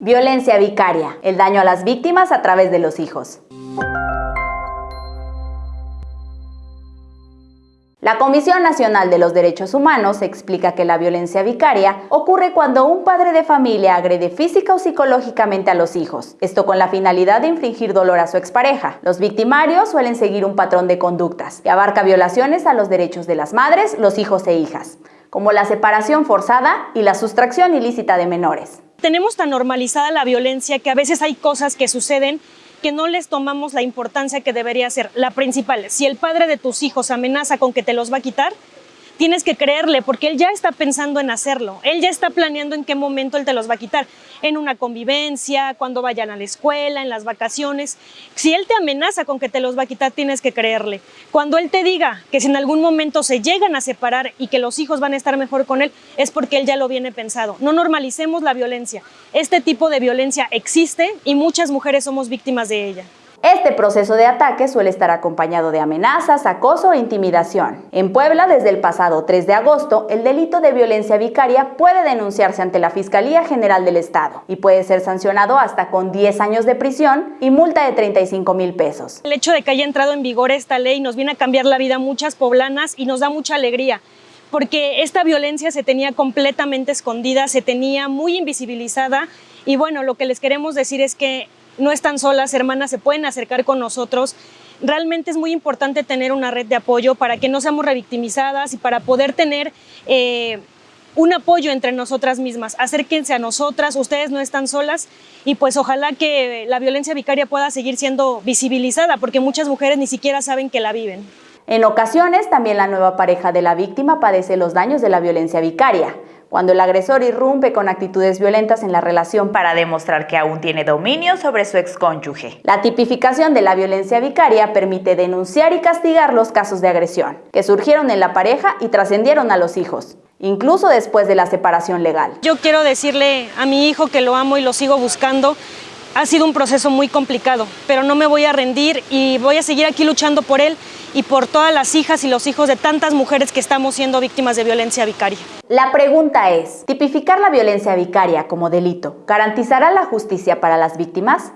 Violencia vicaria, el daño a las víctimas a través de los hijos. La Comisión Nacional de los Derechos Humanos explica que la violencia vicaria ocurre cuando un padre de familia agrede física o psicológicamente a los hijos, esto con la finalidad de infringir dolor a su expareja. Los victimarios suelen seguir un patrón de conductas que abarca violaciones a los derechos de las madres, los hijos e hijas, como la separación forzada y la sustracción ilícita de menores. Tenemos tan normalizada la violencia que a veces hay cosas que suceden que no les tomamos la importancia que debería ser. La principal, si el padre de tus hijos amenaza con que te los va a quitar, tienes que creerle porque él ya está pensando en hacerlo, él ya está planeando en qué momento él te los va a quitar, en una convivencia, cuando vayan a la escuela, en las vacaciones. Si él te amenaza con que te los va a quitar, tienes que creerle. Cuando él te diga que si en algún momento se llegan a separar y que los hijos van a estar mejor con él, es porque él ya lo viene pensado. No normalicemos la violencia. Este tipo de violencia existe y muchas mujeres somos víctimas de ella. Este proceso de ataque suele estar acompañado de amenazas, acoso e intimidación. En Puebla, desde el pasado 3 de agosto, el delito de violencia vicaria puede denunciarse ante la Fiscalía General del Estado y puede ser sancionado hasta con 10 años de prisión y multa de 35 mil pesos. El hecho de que haya entrado en vigor esta ley nos viene a cambiar la vida a muchas poblanas y nos da mucha alegría porque esta violencia se tenía completamente escondida, se tenía muy invisibilizada y bueno, lo que les queremos decir es que no están solas, hermanas, se pueden acercar con nosotros. Realmente es muy importante tener una red de apoyo para que no seamos revictimizadas y para poder tener eh, un apoyo entre nosotras mismas. Acérquense a nosotras, ustedes no están solas y pues ojalá que la violencia vicaria pueda seguir siendo visibilizada porque muchas mujeres ni siquiera saben que la viven. En ocasiones, también la nueva pareja de la víctima padece los daños de la violencia vicaria cuando el agresor irrumpe con actitudes violentas en la relación para demostrar que aún tiene dominio sobre su excónyuge. La tipificación de la violencia vicaria permite denunciar y castigar los casos de agresión, que surgieron en la pareja y trascendieron a los hijos incluso después de la separación legal. Yo quiero decirle a mi hijo que lo amo y lo sigo buscando. Ha sido un proceso muy complicado, pero no me voy a rendir y voy a seguir aquí luchando por él y por todas las hijas y los hijos de tantas mujeres que estamos siendo víctimas de violencia vicaria. La pregunta es, ¿tipificar la violencia vicaria como delito garantizará la justicia para las víctimas?